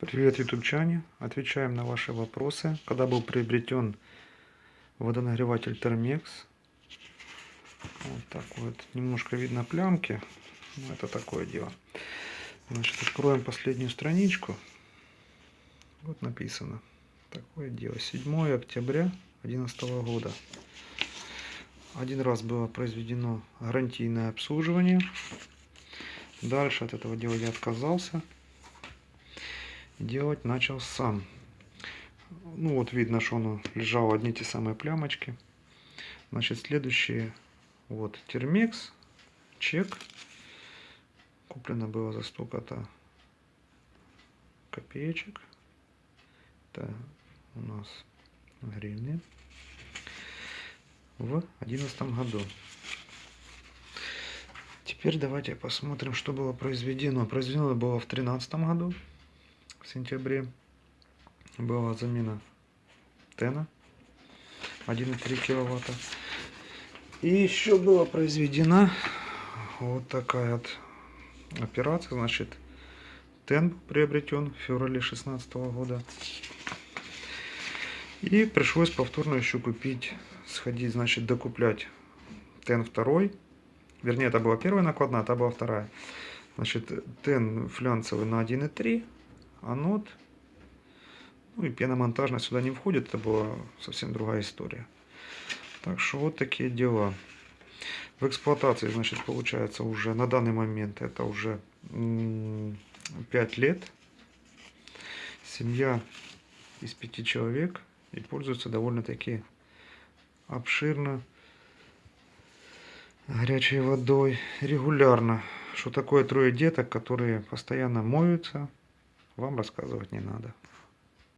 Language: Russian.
Привет, ютубчане! Отвечаем на ваши вопросы. Когда был приобретен водонагреватель Termex? Вот так вот. Немножко видно плямки. Но это такое дело. Значит, откроем последнюю страничку. Вот написано. Такое дело. 7 октября 2011 года. Один раз было произведено гарантийное обслуживание. Дальше от этого дела я отказался делать начал сам. Ну вот видно, что оно лежало одни те самые плямочки. Значит, следующие, вот, термекс, чек. Куплено было за столько-то копеечек. Это у нас гривны. В одиннадцатом году. Теперь давайте посмотрим, что было произведено. Произведено было в тринадцатом году в сентябре была замена тена 1,3 киловатта. И еще была произведена вот такая вот операция. Значит, тен приобретен в феврале 16 года. И пришлось повторно еще купить, сходить, значит, докуплять тен второй. Вернее, это была первая накладная, а та была вторая. Значит, тен флянцевый на 1,3 анод. Ну и пеномонтажная сюда не входит, это была совсем другая история. Так что вот такие дела. В эксплуатации, значит, получается уже на данный момент это уже 5 лет. Семья из пяти человек и пользуется довольно-таки обширно горячей водой регулярно. Что такое трое деток, которые постоянно моются, вам рассказывать не надо.